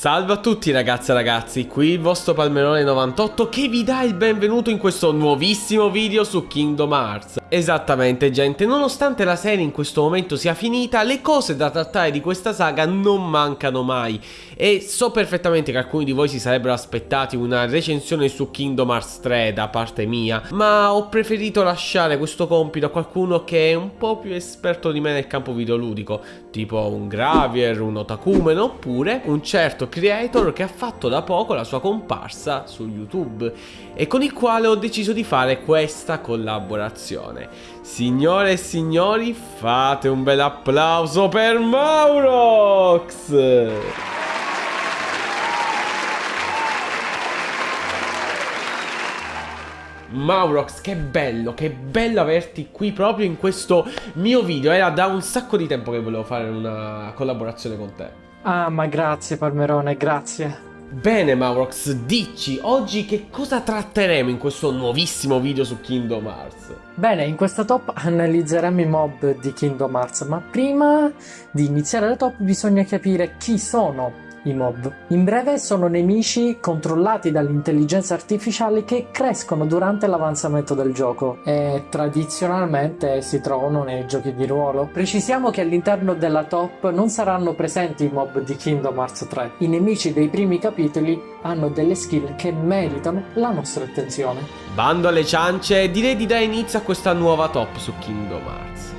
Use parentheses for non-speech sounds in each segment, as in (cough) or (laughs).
Salve a tutti ragazze e ragazzi, qui il vostro Palmerone 98 che vi dà il benvenuto in questo nuovissimo video su Kingdom Hearts. Esattamente gente, nonostante la serie in questo momento sia finita, le cose da trattare di questa saga non mancano mai. E so perfettamente che alcuni di voi si sarebbero aspettati una recensione su Kingdom Hearts 3 da parte mia, ma ho preferito lasciare questo compito a qualcuno che è un po' più esperto di me nel campo videoludico, tipo un Gravier, un Otakumen oppure un certo creator che ha fatto da poco la sua comparsa su YouTube e con il quale ho deciso di fare questa collaborazione. Signore e signori, fate un bel applauso per Maurox! Maurox, che bello, che bello averti qui proprio in questo mio video. Era da un sacco di tempo che volevo fare una collaborazione con te. Ah, ma grazie Palmerone, grazie. Bene Maurox, dici oggi che cosa tratteremo in questo nuovissimo video su Kingdom Hearts? Bene, in questa top analizzeremo i mob di Kingdom Hearts, ma prima di iniziare la top bisogna capire chi sono i mob. In breve sono nemici controllati dall'intelligenza artificiale che crescono durante l'avanzamento del gioco e tradizionalmente si trovano nei giochi di ruolo. Precisiamo che all'interno della top non saranno presenti i mob di Kingdom Hearts 3. I nemici dei primi capitoli hanno delle skill che meritano la nostra attenzione. Bando alle ciance, direi di dare inizio a questa nuova top su Kingdom Hearts.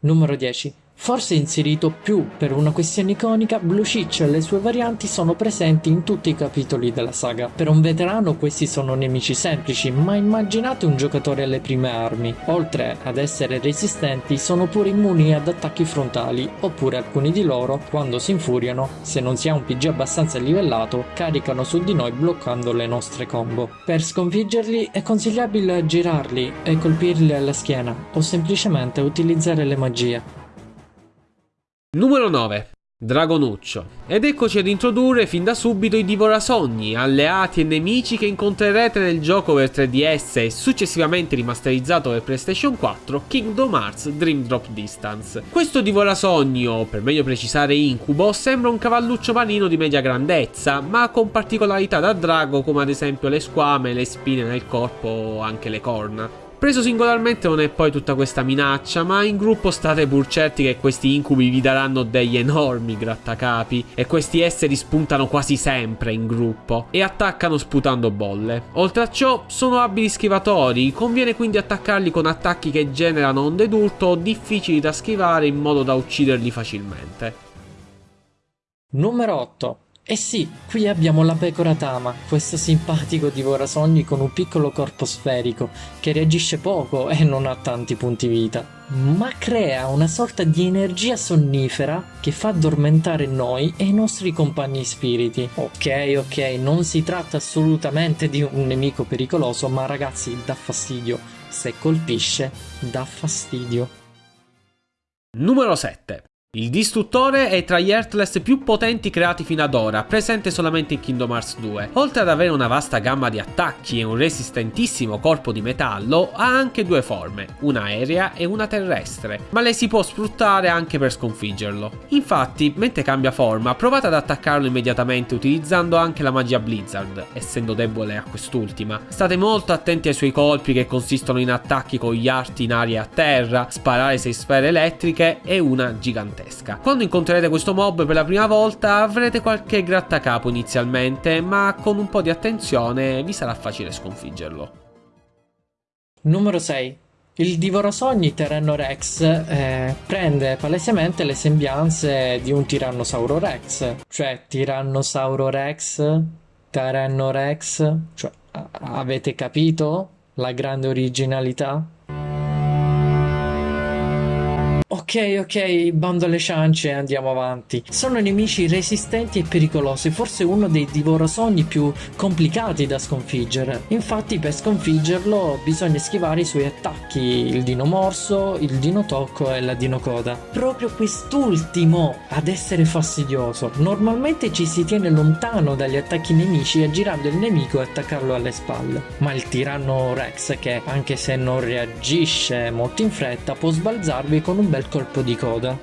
Numero 10 Forse inserito più per una questione iconica, Blue Cheech e le sue varianti sono presenti in tutti i capitoli della saga. Per un veterano questi sono nemici semplici, ma immaginate un giocatore alle prime armi. Oltre ad essere resistenti, sono pure immuni ad attacchi frontali, oppure alcuni di loro, quando si infuriano, se non si ha un PG abbastanza livellato, caricano su di noi bloccando le nostre combo. Per sconfiggerli è consigliabile girarli e colpirli alla schiena, o semplicemente utilizzare le magie. Numero 9. Dragonuccio. Ed eccoci ad introdurre fin da subito i Divorasogni, alleati e nemici che incontrerete nel gioco per 3DS e successivamente rimasterizzato per PlayStation 4 Kingdom Hearts Dream Drop Distance. Questo Divorasogni, o per meglio precisare Incubo, sembra un cavalluccio marino di media grandezza, ma con particolarità da drago come ad esempio le squame, le spine nel corpo o anche le corna. Preso singolarmente non è poi tutta questa minaccia, ma in gruppo state pur certi che questi incubi vi daranno degli enormi grattacapi e questi esseri spuntano quasi sempre in gruppo e attaccano sputando bolle. Oltre a ciò sono abili schivatori, conviene quindi attaccarli con attacchi che generano onde d'urto difficili da schivare in modo da ucciderli facilmente. Numero 8 eh sì, qui abbiamo la pecora Tama, questo simpatico divorasogni con un piccolo corpo sferico, che reagisce poco e non ha tanti punti vita, ma crea una sorta di energia sonnifera che fa addormentare noi e i nostri compagni spiriti. Ok, ok, non si tratta assolutamente di un nemico pericoloso, ma ragazzi, dà fastidio. Se colpisce, dà fastidio. Numero 7. Il distruttore è tra gli Heartless più potenti creati fino ad ora, presente solamente in Kingdom Hearts 2. Oltre ad avere una vasta gamma di attacchi e un resistentissimo corpo di metallo, ha anche due forme, una aerea e una terrestre, ma le si può sfruttare anche per sconfiggerlo. Infatti, mentre cambia forma, provate ad attaccarlo immediatamente utilizzando anche la magia Blizzard, essendo debole a quest'ultima. State molto attenti ai suoi colpi che consistono in attacchi con gli arti in aria e a terra, sparare 6 sfere elettriche e una gigantesca gigantesca. Quando incontrerete questo mob per la prima volta avrete qualche grattacapo inizialmente, ma con un po' di attenzione vi sarà facile sconfiggerlo. Numero 6. Il Divorosogni Terreno Rex eh, prende palesemente le sembianze di un Tirannosauro Rex, cioè Tirannosauro Rex, Terreno Rex, cioè avete capito la grande originalità? Ok, ok, bando alle ciance e andiamo avanti. Sono nemici resistenti e pericolosi, forse uno dei divorosogni più complicati da sconfiggere. Infatti per sconfiggerlo bisogna schivare i suoi attacchi, il dino morso, il dino tocco e la dino coda. Proprio quest'ultimo ad essere fastidioso. Normalmente ci si tiene lontano dagli attacchi nemici aggirando il nemico e attaccarlo alle spalle. Ma il tiranno Rex che anche se non reagisce molto in fretta può sbalzarvi con un bel bel colpo di coda.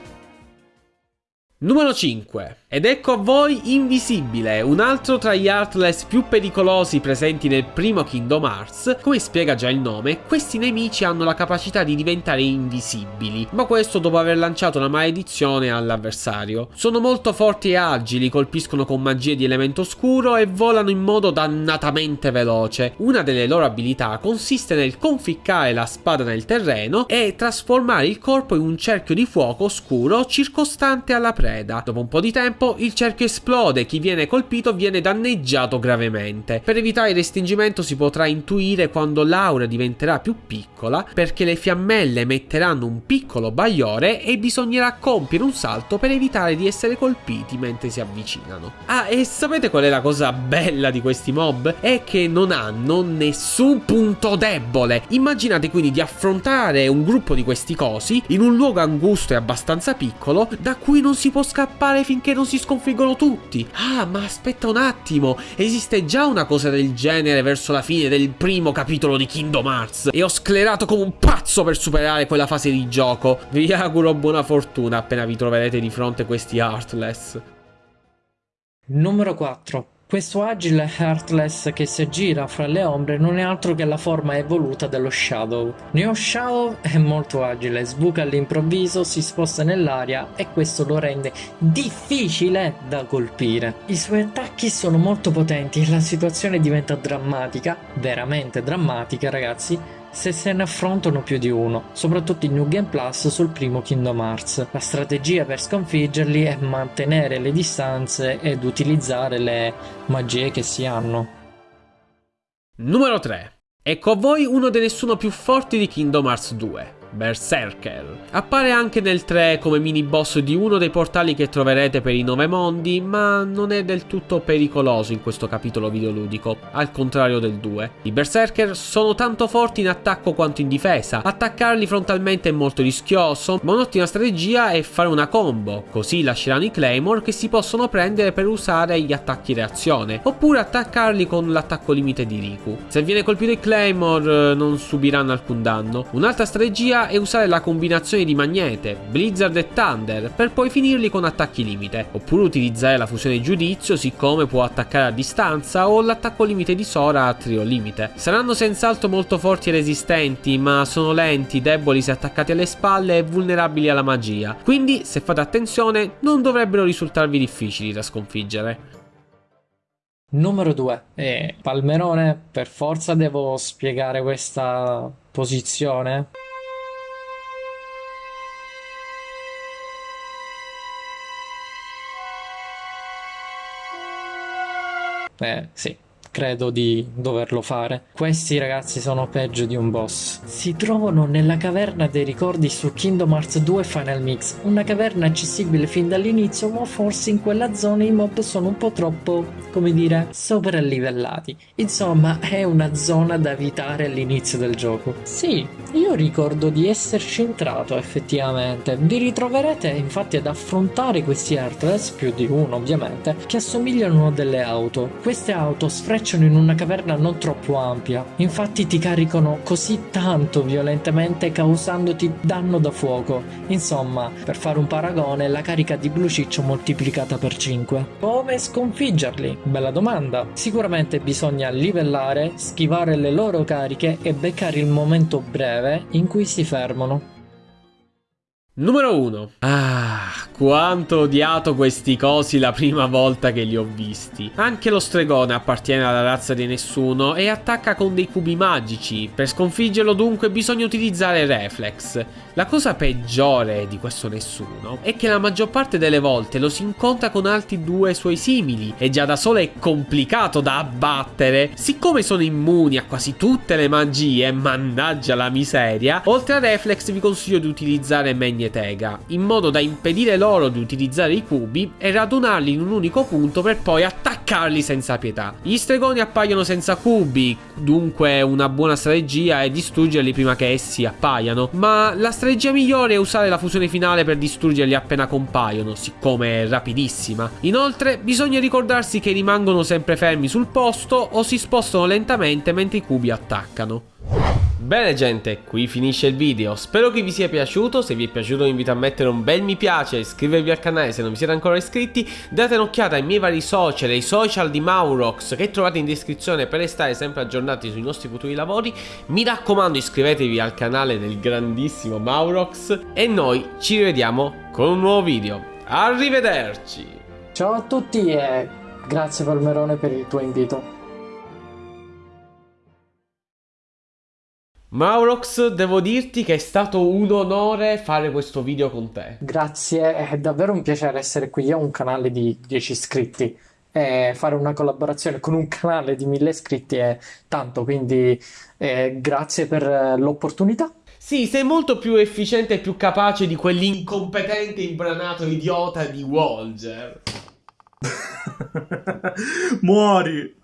Numero 5. Ed ecco a voi Invisibile, un altro tra gli Heartless più pericolosi presenti nel primo Kingdom Hearts. Come spiega già il nome, questi nemici hanno la capacità di diventare invisibili, ma questo dopo aver lanciato una maledizione all'avversario. Sono molto forti e agili, colpiscono con magie di elemento scuro e volano in modo dannatamente veloce. Una delle loro abilità consiste nel conficcare la spada nel terreno e trasformare il corpo in un cerchio di fuoco scuro circostante alla preda. Dopo un po' di tempo il cerchio esplode, chi viene colpito viene danneggiato gravemente. Per evitare il restringimento si potrà intuire quando l'aura diventerà più piccola perché le fiammelle emetteranno un piccolo bagliore e bisognerà compiere un salto per evitare di essere colpiti mentre si avvicinano. Ah, e sapete qual è la cosa bella di questi mob? È che non hanno nessun punto debole. Immaginate quindi di affrontare un gruppo di questi cosi in un luogo angusto e abbastanza piccolo da cui non si può scappare finché non si sconfiggono tutti. Ah, ma aspetta un attimo, esiste già una cosa del genere verso la fine del primo capitolo di Kingdom Hearts e ho sclerato come un pazzo per superare quella fase di gioco. Vi auguro buona fortuna appena vi troverete di fronte a questi Heartless. Numero 4. Questo agile Heartless che si aggira fra le ombre non è altro che la forma evoluta dello Shadow. Neo Shadow è molto agile, sbuca all'improvviso, si sposta nell'aria e questo lo rende difficile da colpire. I suoi attacchi sono molto potenti e la situazione diventa drammatica, veramente drammatica ragazzi, se se ne affrontano più di uno, soprattutto in New Game Plus sul primo Kingdom Hearts. La strategia per sconfiggerli è mantenere le distanze ed utilizzare le magie che si hanno. Numero 3. Ecco a voi uno dei nessuno più forti di Kingdom Hearts 2. Berserker. Appare anche nel 3 come mini boss di uno dei portali che troverete per i nove mondi, ma non è del tutto pericoloso in questo capitolo videoludico, al contrario del 2. I Berserker sono tanto forti in attacco quanto in difesa, attaccarli frontalmente è molto rischioso, ma un'ottima strategia è fare una combo, così lasceranno i Claymore che si possono prendere per usare gli attacchi reazione, oppure attaccarli con l'attacco limite di Riku. Se viene colpito il Claymore eh, non subiranno alcun danno. Un'altra strategia e usare la combinazione di Magnete, Blizzard e Thunder per poi finirli con attacchi limite, oppure utilizzare la fusione giudizio siccome può attaccare a distanza o l'attacco limite di Sora a trio limite. Saranno senz'altro molto forti e resistenti, ma sono lenti, deboli se attaccati alle spalle e vulnerabili alla magia, quindi se fate attenzione non dovrebbero risultarvi difficili da sconfiggere. Numero 2. E Palmerone, per forza devo spiegare questa posizione? Eh, sì credo di doverlo fare. Questi ragazzi sono peggio di un boss. Si trovano nella caverna dei ricordi su Kingdom Hearts 2 Final Mix, una caverna accessibile fin dall'inizio, ma forse in quella zona i mob sono un po' troppo, come dire, soprallivellati. Insomma, è una zona da evitare all'inizio del gioco. Sì, io ricordo di esserci entrato effettivamente. Vi ritroverete infatti ad affrontare questi Heartless, più di uno ovviamente, che assomigliano a delle auto. Queste auto sfrecciano in una caverna non troppo ampia. Infatti ti caricano così tanto violentemente causandoti danno da fuoco. Insomma, per fare un paragone, la carica di Blue Ciccio moltiplicata per 5. Come sconfiggerli? Bella domanda. Sicuramente bisogna livellare, schivare le loro cariche e beccare il momento breve in cui si fermano. Numero 1. Ah, quanto ho odiato questi cosi la prima volta che li ho visti. Anche lo stregone appartiene alla razza di nessuno e attacca con dei cubi magici. Per sconfiggerlo dunque bisogna utilizzare reflex. La cosa peggiore di questo nessuno è che la maggior parte delle volte lo si incontra con altri due suoi simili e già da solo è complicato da abbattere. Siccome sono immuni a quasi tutte le magie, mannaggia la miseria, oltre a reflex vi consiglio di utilizzare Magnetega, in modo da impedire loro di utilizzare i cubi e radunarli in un unico punto per poi attaccarli senza pietà. Gli stregoni appaiono senza cubi, dunque una buona strategia è distruggerli prima che essi appaiano, ma la strategia migliore è usare la fusione finale per distruggerli appena compaiono, siccome è rapidissima. Inoltre, bisogna ricordarsi che rimangono sempre fermi sul posto o si spostano lentamente mentre i cubi attaccano. Bene gente, qui finisce il video, spero che vi sia piaciuto, se vi è piaciuto vi invito a mettere un bel mi piace, iscrivervi al canale se non vi siete ancora iscritti, date un'occhiata ai miei vari social, ai social di Maurox che trovate in descrizione per restare sempre aggiornati sui nostri futuri lavori, mi raccomando iscrivetevi al canale del grandissimo Maurox e noi ci rivediamo con un nuovo video, arrivederci! Ciao a tutti e grazie Palmerone per il tuo invito. Maurox, devo dirti che è stato un onore fare questo video con te. Grazie, è davvero un piacere essere qui. Io ho un canale di 10 iscritti e fare una collaborazione con un canale di 1000 iscritti è tanto, quindi eh, grazie per l'opportunità. Sì, sei molto più efficiente e più capace di quell'incompetente imbranato idiota di Walger. (laughs) Muori!